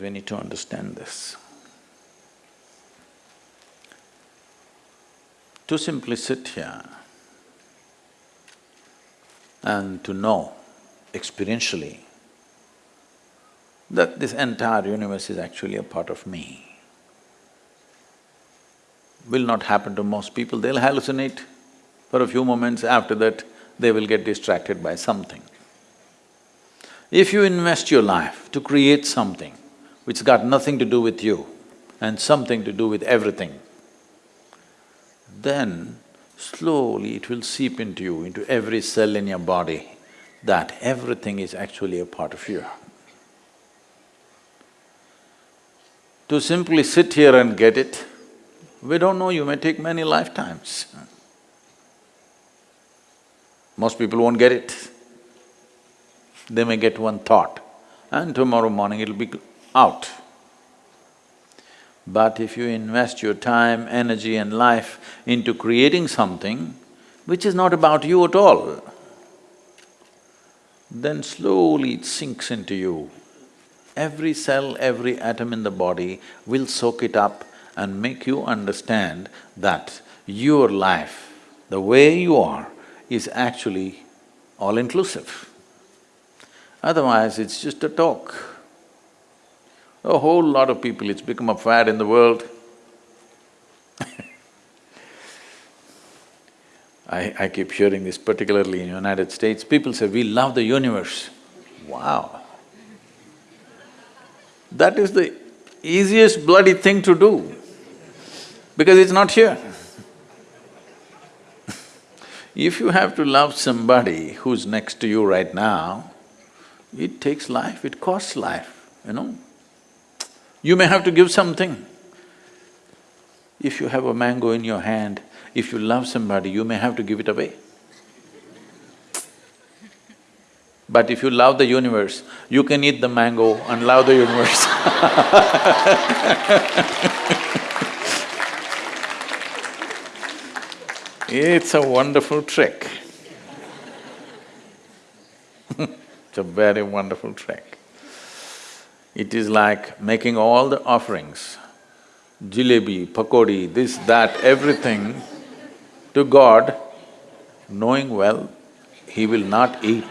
We need to understand this. To simply sit here and to know experientially that this entire universe is actually a part of me will not happen to most people, they'll hallucinate for a few moments, after that they will get distracted by something. If you invest your life to create something, which got nothing to do with you and something to do with everything, then slowly it will seep into you, into every cell in your body, that everything is actually a part of you. To simply sit here and get it, we don't know, you may take many lifetimes. Most people won't get it. They may get one thought and tomorrow morning it'll be out. But if you invest your time, energy and life into creating something which is not about you at all, then slowly it sinks into you. Every cell, every atom in the body will soak it up and make you understand that your life, the way you are, is actually all-inclusive. Otherwise, it's just a talk. A whole lot of people, it's become a fad in the world. I, I keep hearing this particularly in United States, people say, we love the universe. Wow! That is the easiest bloody thing to do, because it's not here. if you have to love somebody who's next to you right now, it takes life, it costs life, you know. You may have to give something. If you have a mango in your hand, if you love somebody, you may have to give it away. But if you love the universe, you can eat the mango and love the universe It's a wonderful trick It's a very wonderful trick. It is like making all the offerings, jalebi, pakodi, this, that, everything to God, knowing well, He will not eat.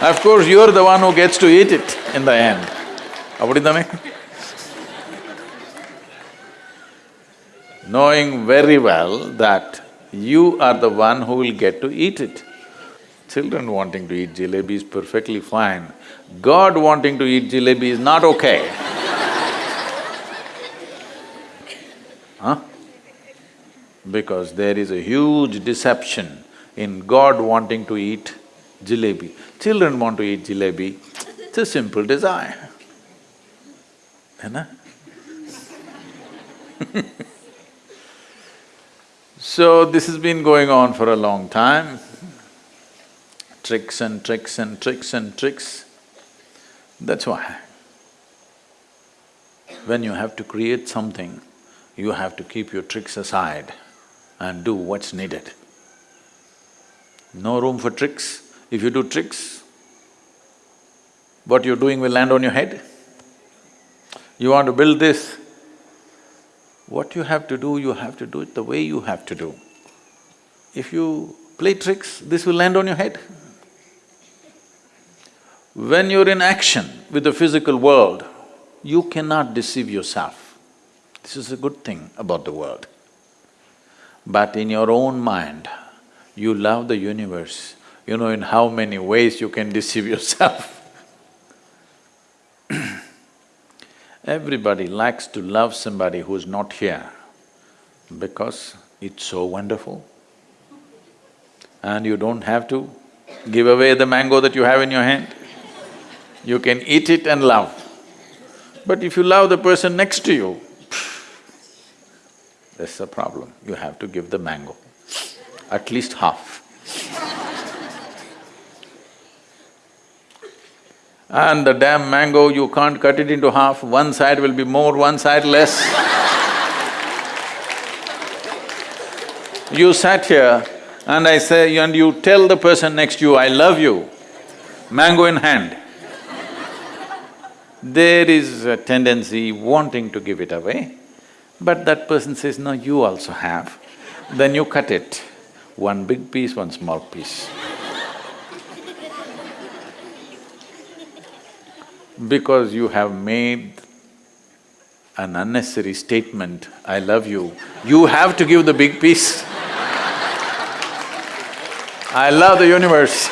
of course, you're the one who gets to eat it in the end. knowing very well that you are the one who will get to eat it. Children wanting to eat jalebi is perfectly fine. God wanting to eat jalebi is not okay. huh? Because there is a huge deception in God wanting to eat jalebi. Children want to eat jalebi, it's a simple desire. So this has been going on for a long time, tricks and tricks and tricks and tricks. That's why when you have to create something, you have to keep your tricks aside and do what's needed. No room for tricks. If you do tricks, what you're doing will land on your head. You want to build this, what you have to do, you have to do it the way you have to do. If you play tricks, this will land on your head. When you're in action with the physical world, you cannot deceive yourself. This is a good thing about the world. But in your own mind, you love the universe, you know in how many ways you can deceive yourself. Everybody likes to love somebody who's not here because it's so wonderful. And you don't have to give away the mango that you have in your hand. You can eat it and love. But if you love the person next to you, that's the problem, you have to give the mango, at least half. And the damn mango, you can't cut it into half, one side will be more, one side less. you sat here and I say, and you tell the person next to you, I love you, mango in hand. There is a tendency wanting to give it away, but that person says, no, you also have. Then you cut it, one big piece, one small piece. because you have made an unnecessary statement, I love you, you have to give the big piece. I love the universe.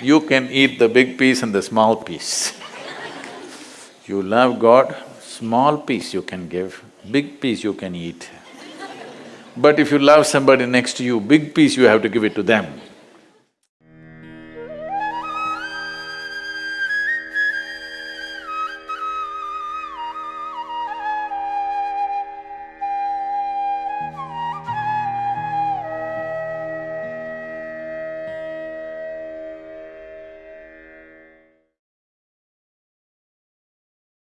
You can eat the big piece and the small piece. You love God, small piece you can give, big piece you can eat. But if you love somebody next to you, big piece you have to give it to them.